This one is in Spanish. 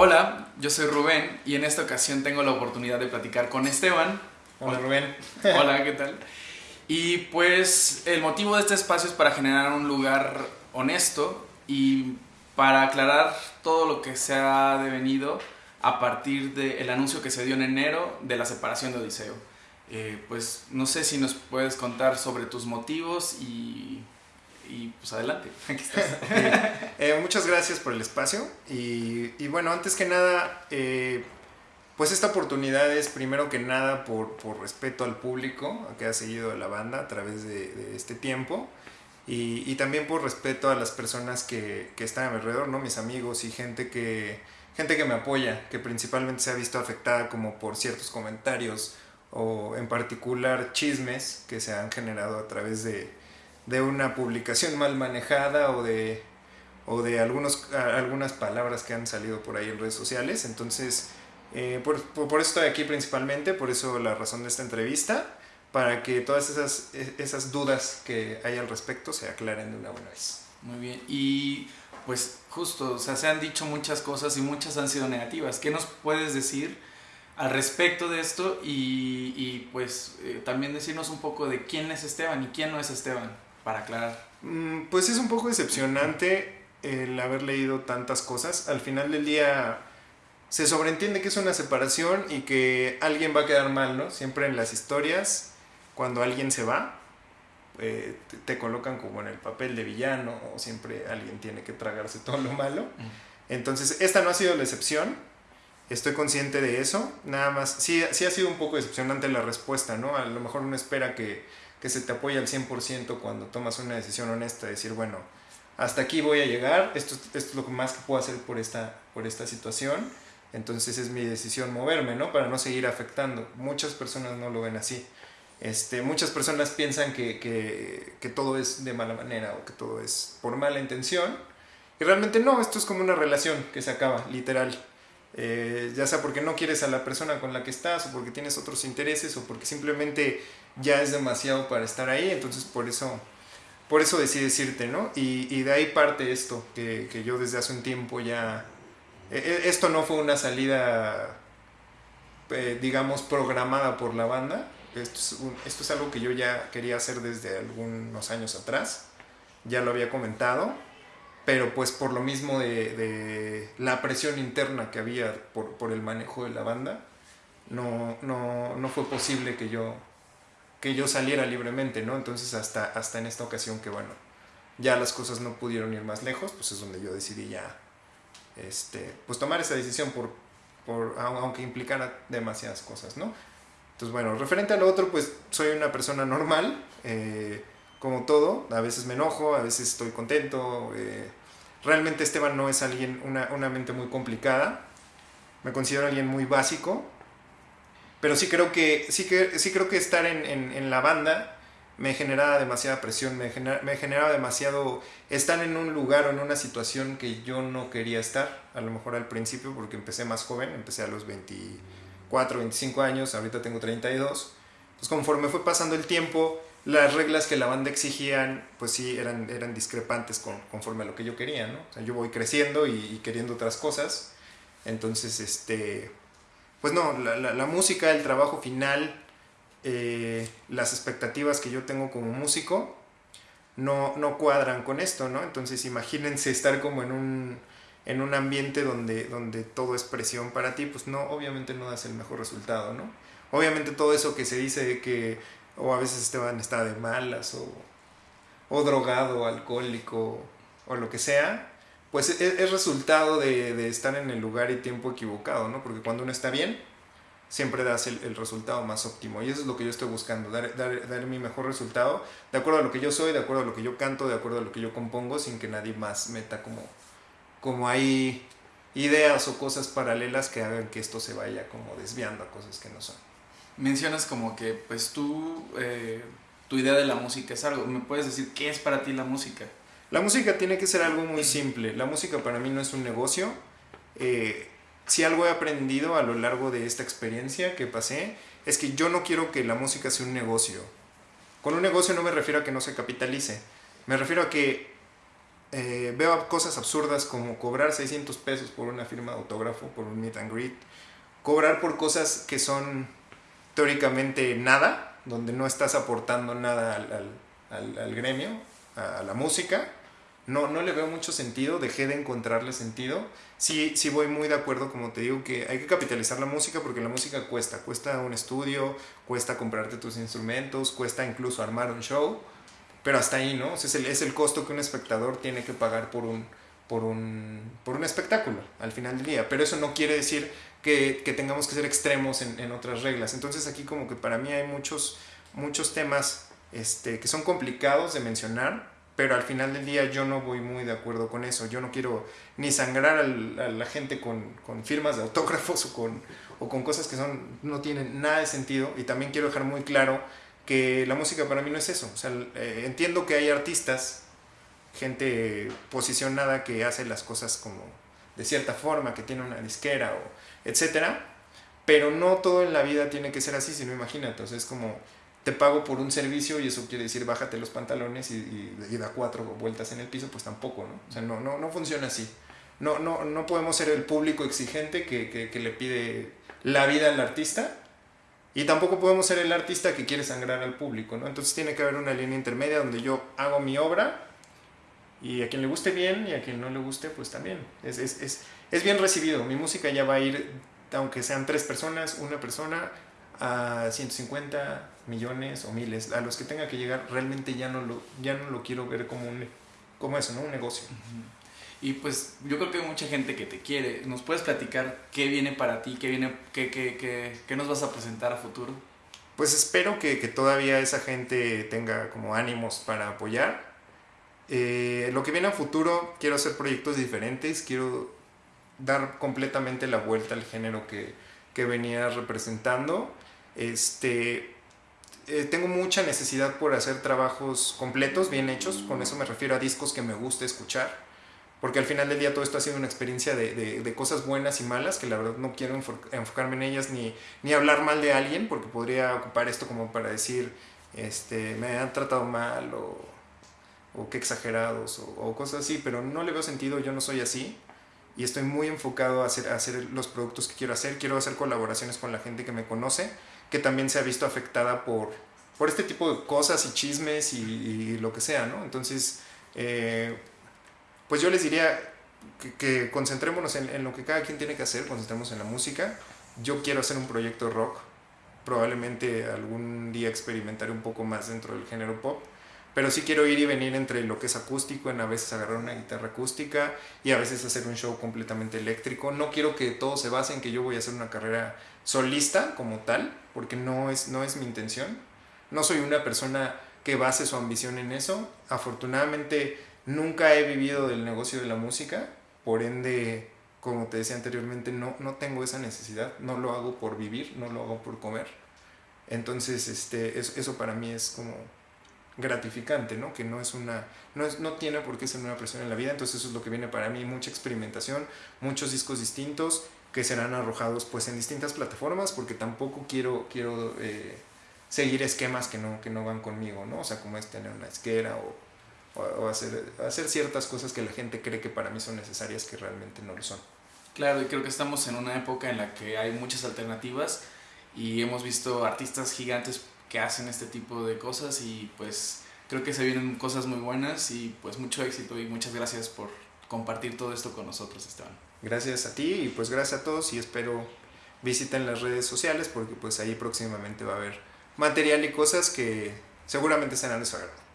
Hola, yo soy Rubén y en esta ocasión tengo la oportunidad de platicar con Esteban. Hola Rubén. Hola, ¿qué tal? Y pues el motivo de este espacio es para generar un lugar honesto y para aclarar todo lo que se ha devenido a partir del anuncio que se dio en enero de la separación de Odiseo. Eh, pues no sé si nos puedes contar sobre tus motivos y, y pues adelante, aquí estás. Eh, muchas gracias por el espacio y, y bueno, antes que nada, eh, pues esta oportunidad es primero que nada por, por, respeto al público que ha seguido la banda a través de, de este tiempo y, y, también por respeto a las personas que, que están a mi alrededor, ¿no? mis amigos y gente que, gente que me apoya, que principalmente se ha visto afectada como por ciertos comentarios o en particular chismes que se han generado a través de, de una publicación mal manejada o de, o de algunos, algunas palabras que han salido por ahí en redes sociales. Entonces, eh, por, por, eso estoy aquí principalmente, por eso la razón de esta entrevista, para que todas esas, esas dudas que hay al respecto se aclaren de una buena vez. Muy bien, y pues justo, o sea, se han dicho muchas cosas y muchas han sido negativas. ¿Qué nos puedes decir? al respecto de esto y, y pues eh, también decirnos un poco de quién es Esteban y quién no es Esteban, para aclarar. Mm, pues es un poco decepcionante el haber leído tantas cosas. Al final del día se sobreentiende que es una separación y que alguien va a quedar mal, ¿no? Siempre en las historias, cuando alguien se va, eh, te, te, colocan como en el papel de villano o siempre alguien tiene que tragarse todo lo malo. Entonces, esta no ha sido la excepción estoy consciente de eso, nada más, sí, sí ha sido un poco decepcionante la respuesta, ¿no? A lo mejor uno espera que, que se te apoye al 100% cuando tomas una decisión honesta, decir, bueno, hasta aquí voy a llegar, esto, es lo más que puedo hacer por esta, por esta situación, entonces es mi decisión moverme, ¿no? Para no seguir afectando. Muchas personas no lo ven así. Este, muchas personas piensan que, que todo es de mala manera o que todo es por mala intención. Y realmente no, esto es como una relación que se acaba, literal. Eh, ya sea porque no quieres a la persona con la que estás o porque tienes otros intereses o porque simplemente ya es demasiado para estar ahí, entonces por eso, por eso decidí decirte, ¿no? Y, de ahí parte esto, que, que, yo desde hace un tiempo ya... Eh, esto no fue una salida, eh, digamos, programada por la banda, esto es algo que yo ya quería hacer desde algunos años atrás, ya lo había comentado, pero pues por lo mismo de, de, la presión interna que había por, por el manejo de la banda, no, no, no, fue posible que yo, que yo saliera libremente, ¿no? Entonces hasta, hasta en esta ocasión que, bueno, ya las cosas no pudieron ir más lejos, pues es donde yo decidí ya, este, pues tomar esa decisión por, por, aunque implicara demasiadas cosas, ¿no? Entonces, bueno, referente a lo otro, pues soy una persona normal, eh, como todo, a veces me enojo, a veces estoy contento, eh, realmente Esteban no es alguien, una, una, mente muy complicada, me considero alguien muy básico, pero sí creo que, sí que, sí creo que estar en, en, en la banda me generaba demasiada presión, me, genera, me generaba demasiado estar en un lugar o en una situación que yo no quería estar, a lo mejor al principio porque empecé más joven, empecé a los 24, 25 años, ahorita tengo 32, pues conforme fue pasando el tiempo, las reglas que la banda exigían, pues sí, eran, eran discrepantes con, conforme a lo que yo quería, ¿no? O sea, yo voy creciendo y, queriendo otras cosas, entonces, este, pues no, la, la, la música, el trabajo final, eh, las expectativas que yo tengo como músico, no, no cuadran con esto, ¿no? Entonces, imagínense estar como en un, en un ambiente donde, donde todo es presión para ti, pues no, obviamente no das el mejor resultado, ¿no? Obviamente todo eso que se dice de que o a veces Esteban está de malas o, o drogado, alcohólico o lo que sea, pues es, es resultado de, estar en el lugar y tiempo equivocado, ¿no? Porque cuando uno está bien, siempre das el, resultado más óptimo y eso es lo que yo estoy buscando, dar, mi mejor resultado de acuerdo a lo que yo soy, de acuerdo a lo que yo canto, de acuerdo a lo que yo compongo, sin que nadie más meta como, como ideas o cosas paralelas que hagan que esto se vaya como desviando a cosas que no son mencionas como que pues tú, eh, tu idea de la música es algo, ¿me puedes decir qué es para ti la música? La música tiene que ser algo muy simple, la música para mí no es un negocio, eh, si algo he aprendido a lo largo de esta experiencia que pasé, es que yo no quiero que la música sea un negocio. Con un negocio no me refiero a que no se capitalice, me refiero a que eh, veo cosas absurdas como cobrar 600 pesos por una firma autógrafo, por un meet and greet, cobrar por cosas que son teóricamente nada, donde no estás aportando nada al, gremio, a, la música. No, no le veo mucho sentido, dejé de encontrarle sentido. Sí, sí voy muy de acuerdo, como te digo, que hay que capitalizar la música porque la música cuesta. Cuesta un estudio, cuesta comprarte tus instrumentos, cuesta incluso armar un show pero hasta ahí, ¿no? es, el, es el costo que un espectador tiene que pagar por un, por un, por un espectáculo al final del día. Pero eso no quiere decir que, que tengamos que ser extremos en, en, otras reglas. Entonces aquí como que para mí hay muchos, muchos temas este, que son complicados de mencionar, pero al final del día yo no voy muy de acuerdo con eso. Yo no quiero ni sangrar al, a la gente con, con, firmas de autógrafos o con, o con cosas que son, no tienen nada de sentido. Y también quiero dejar muy claro que la música para mí no es eso. O sea, eh, entiendo que hay artistas, gente posicionada que hace las cosas como de cierta forma, que tiene una disquera o etcétera, pero no todo en la vida tiene que ser así, sino imagínate, entonces es como te pago por un servicio y eso quiere decir bájate los pantalones y, y, da cuatro vueltas en el piso, pues tampoco, ¿no? O sea, no, no, no funciona así. No, no, no podemos ser el público exigente que, que, que le pide la vida al artista y tampoco podemos ser el artista que quiere sangrar al público, ¿no? Entonces tiene que haber una línea intermedia donde yo hago mi obra y a quien le guste bien y a quien no le guste, pues también. Es, es, es, es bien recibido. Mi música ya va a ir, aunque sean tres personas, una persona, a 150 millones o miles. A los que tenga que llegar, realmente ya no lo, ya no lo quiero ver como, un, como eso, ¿no? Un negocio. Uh -huh. Y pues yo creo que hay mucha gente que te quiere. ¿Nos puedes platicar qué viene para ti? ¿Qué, viene, qué, qué, qué, qué nos vas a presentar a futuro? Pues espero que, que, todavía esa gente tenga como ánimos para apoyar. Eh, lo que viene a futuro, quiero hacer proyectos diferentes, quiero dar completamente la vuelta al género que, que venía representando. Este, eh, tengo mucha necesidad por hacer trabajos completos, bien hechos, con eso me refiero a discos que me guste escuchar porque al final del día todo esto ha sido una experiencia de, de, de, cosas buenas y malas, que la verdad no quiero enfocarme en ellas ni, ni hablar mal de alguien, porque podría ocupar esto como para decir, este, me han tratado mal o, o qué exagerados o, cosas así, pero no le veo sentido, yo no soy así y estoy muy enfocado a hacer, hacer los productos que quiero hacer, quiero hacer colaboraciones con la gente que me conoce, que también se ha visto afectada por, por este tipo de cosas y chismes y, y lo que sea, ¿no? Entonces... Eh, pues yo les diría que, que concentrémonos en, en, lo que cada quien tiene que hacer, concentrémonos en la música. Yo quiero hacer un proyecto rock, probablemente algún día experimentaré un poco más dentro del género pop, pero sí quiero ir y venir entre lo que es acústico, en a veces agarrar una guitarra acústica y a veces hacer un show completamente eléctrico. No quiero que todo se base en que yo voy a hacer una carrera solista como tal, porque no es, no es mi intención. No soy una persona que base su ambición en eso. Afortunadamente Nunca he vivido del negocio de la música, por ende, como te decía anteriormente, no, no tengo esa necesidad, no lo hago por vivir, no lo hago por comer. Entonces, este, eso, eso para mí es como gratificante, ¿no? Que no es una, no, es, no tiene por qué ser una presión en la vida, entonces eso es lo que viene para mí, mucha experimentación, muchos discos distintos que serán arrojados pues en distintas plataformas, porque tampoco quiero, quiero eh, seguir esquemas que no, que no van conmigo, ¿no? O sea, como es tener una esquera o o hacer, hacer ciertas cosas que la gente cree que para mí son necesarias que realmente no lo son. Claro, y creo que estamos en una época en la que hay muchas alternativas y hemos visto artistas gigantes que hacen este tipo de cosas y pues creo que se vienen cosas muy buenas y pues mucho éxito y muchas gracias por compartir todo esto con nosotros, Esteban. Gracias a ti y pues gracias a todos y espero visiten las redes sociales porque pues ahí próximamente va a haber material y cosas que seguramente serán de su agrado.